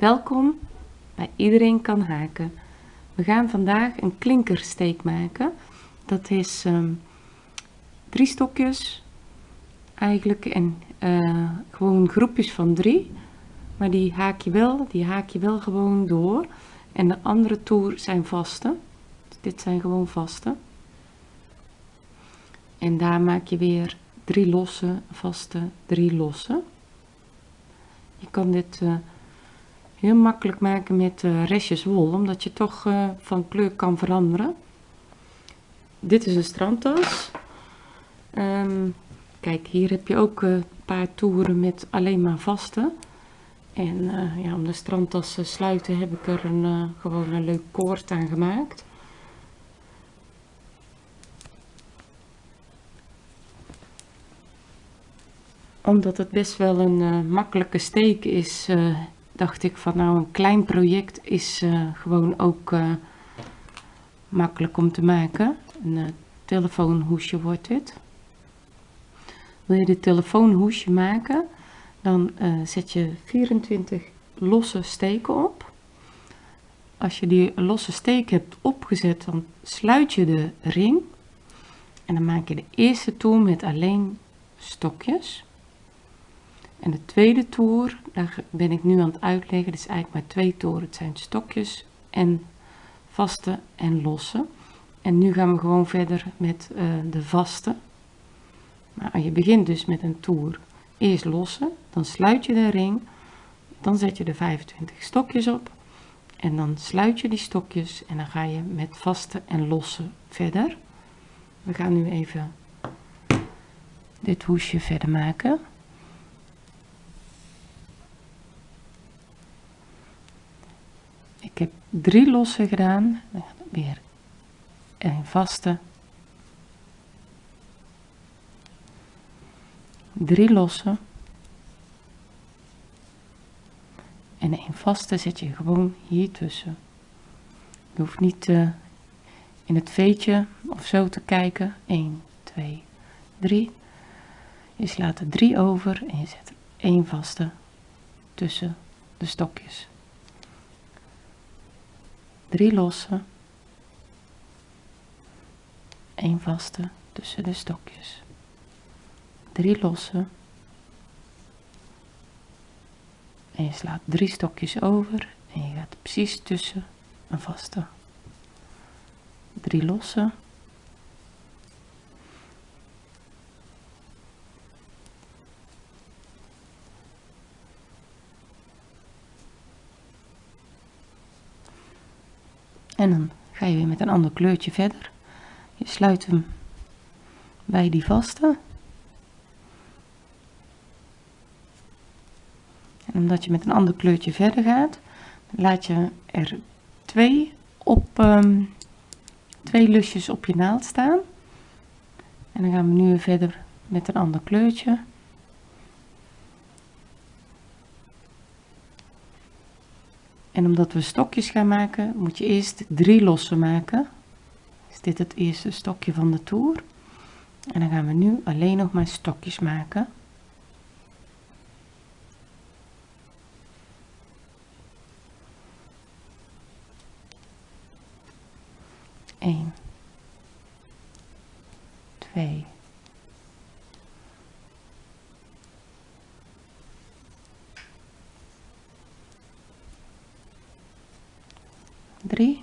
Welkom bij Iedereen kan haken. We gaan vandaag een klinkersteek maken. Dat is ehm, drie stokjes eigenlijk en uh, gewoon groepjes van drie. Maar die haak je wel, die haak je wel gewoon door. En de andere toer zijn vaste. Dit zijn gewoon vaste. En daar maak je weer drie losse, vaste, drie losse. Je kan dit uh, heel makkelijk maken met uh, restjes wol, omdat je toch uh, van kleur kan veranderen. Dit is een strandtas. Um, kijk, hier heb je ook een paar toeren met alleen maar vaste. En ja, om de strandtas te sluiten heb ik er een, gewoon een leuk koord aan gemaakt. omdat het best wel een makkelijke steek is, dacht ik van nou een klein project is uh, gewoon ook makkelijk om te maken. Een telefoonhoesje wordt dit. Wil je dit telefoonhoesje maken, dan zet je 24 losse steken op. Als je die losse steek hebt opgezet, dan sluit je de ring. En dan maak je de eerste toer met alleen stokjes. En de tweede toer, daar ben ik nu aan het uitleggen, is eigenlijk maar twee toeren. Het zijn stokjes en vaste en losse. En nu gaan we gewoon verder met uh, de vaste. Maar je begint dus met een toer. Eerst losse, dan sluit je de ring, dan zet je de 25 stokjes op. En dan sluit je die stokjes en dan ga je met vaste en losse verder. We gaan nu even dit hoesje verder maken. Drie losse gedaan, weer een vaste, drie losse en een vaste zet je gewoon hier tussen. Je hoeft niet uh, in het veetje of zo te kijken. 1, 2, 3. Je slaat er drie over en je zet er één vaste tussen de stokjes drie losse, een vaste tussen de stokjes, drie losse en je slaat drie stokjes over en je gaat precies tussen een vaste, drie losse, En dan ga je weer met een ander kleurtje verder. Je sluit hem bij die vaste. En omdat je met een ander kleurtje verder gaat, laat je er twee, op, um, twee lusjes op je naald staan. En dan gaan we nu weer verder met een ander kleurtje. En omdat we stokjes gaan maken, moet je eerst drie losse maken. Is dit het eerste stokje van de toer. En dan gaan we nu alleen nog maar stokjes maken. Eén, twee, 3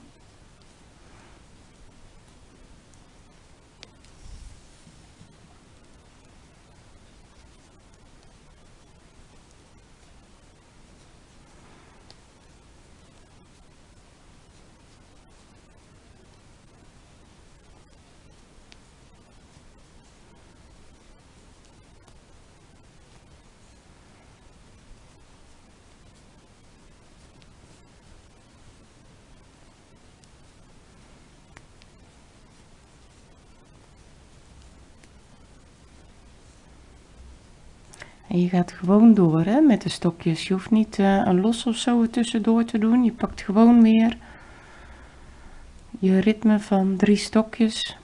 En je gaat gewoon door hè, met de stokjes. Je hoeft niet uh, een los of zo tussendoor te doen. Je pakt gewoon weer je ritme van drie stokjes.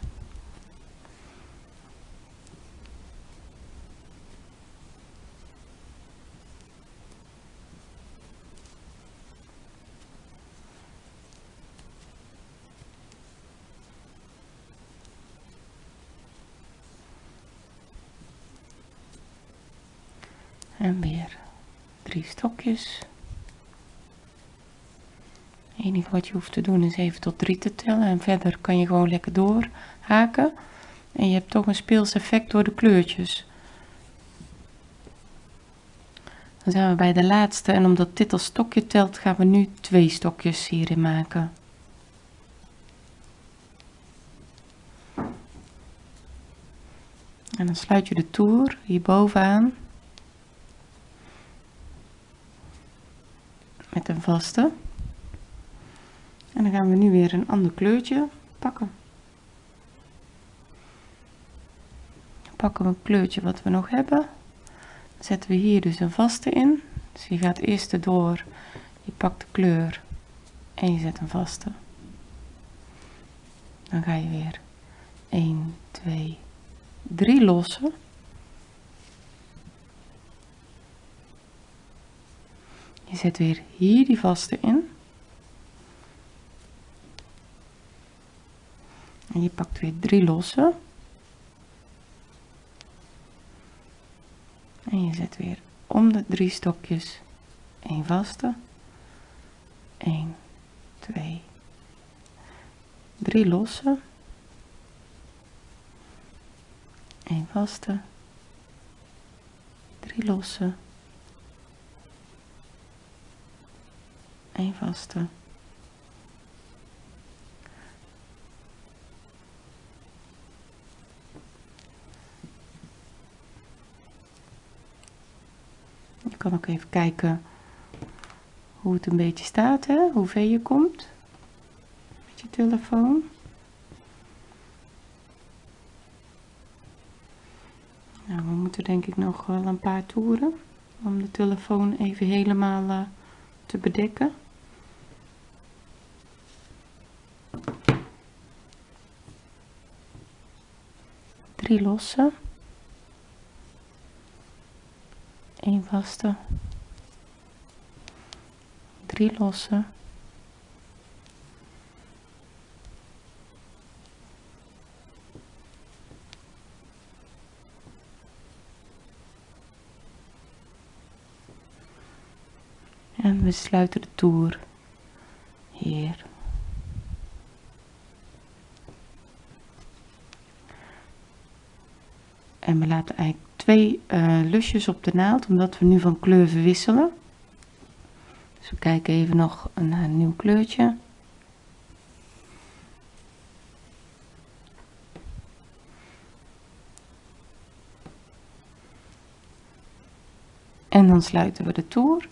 En weer drie stokjes. Het enige wat je hoeft te doen is even tot drie te tellen en verder kan je gewoon lekker doorhaken. En je hebt toch een speels effect door de kleurtjes. Dan zijn we bij de laatste en omdat dit als stokje telt gaan we nu twee stokjes hierin maken. En dan sluit je de toer hier bovenaan met een vaste. En dan gaan we nu weer een ander kleurtje pakken. Pakken we een kleurtje wat we nog hebben. Dan zetten we hier dus een vaste in. Dus je gaat eerst erdoor, je pakt de kleur en je zet een vaste. Dan ga je weer 1, 2, 3 lossen. Je zet weer hier die vaste in. En je pakt weer drie losse. En je zet weer om de drie stokjes een vaste. 1, 2, 3 losse. een vaste. 3 losse. Een vaste. Je kan ook even kijken hoe het een beetje staat, hè? hoe je komt met je telefoon. Nou, we moeten denk ik nog wel een paar toeren om de telefoon even helemaal uh, te bedekken. Drie losse. een vaste, drie losse, en we sluiten de toer hier. En we laten eigenlijk twee uh, lusjes op de naald, omdat we nu van kleur verwisselen. Dus we kijken even nog naar een nieuw kleurtje. En dan sluiten we de toer.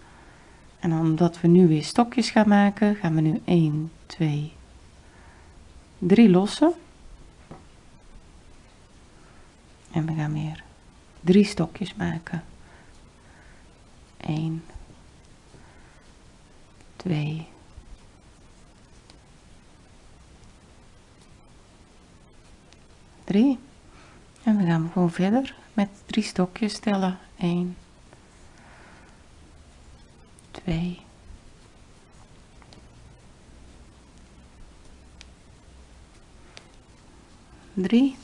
En omdat we nu weer stokjes gaan maken, gaan we nu 1, 2, 3 lossen. En we gaan weer drie stokjes maken. 1, 2, 3. En we gaan gewoon verder met drie stokjes tellen. 1, 2, 3.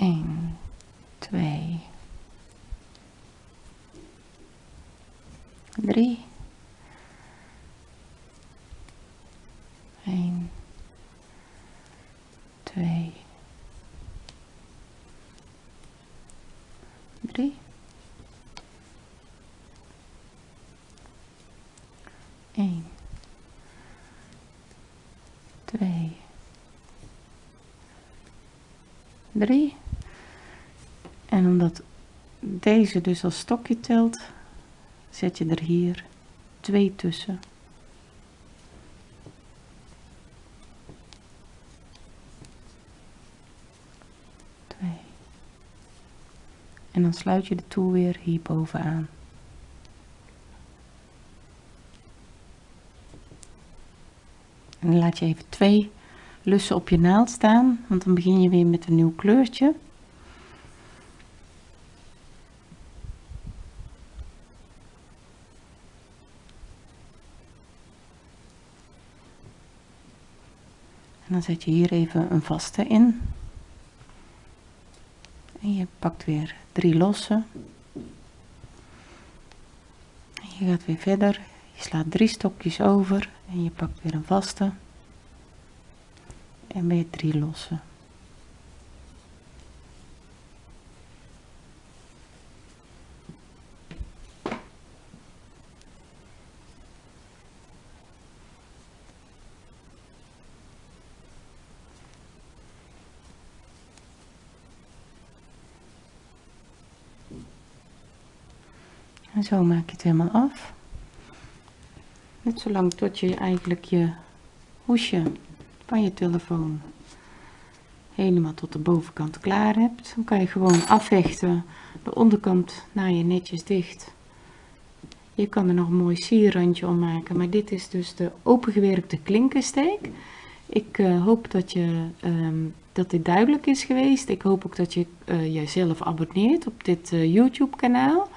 1, 2, 3, 1, 2, 3, 1, 2, 3, deze dus als stokje telt, zet je er hier twee tussen. En dan sluit je de toer weer hierboven aan. En dan laat je even twee lussen op je naald staan, want dan begin je weer met een nieuw kleurtje. Dan zet je hier even een vaste in. En je pakt weer drie losse. En je gaat weer verder. Je slaat drie stokjes over en je pakt weer een vaste. En weer drie losse. En zo maak je het helemaal af. Net zolang tot je eigenlijk je hoesje van je telefoon helemaal tot de bovenkant klaar hebt. Dan kan je gewoon afhechten. De onderkant naar je netjes dicht. Je kan er nog een mooi sierrandje om maken. Maar dit is dus de opengewerkte klinkersteek. Ik uh, hoop dat, je, um, dat dit duidelijk is geweest. Ik hoop ook dat je uh, jezelf abonneert op dit uh, YouTube kanaal.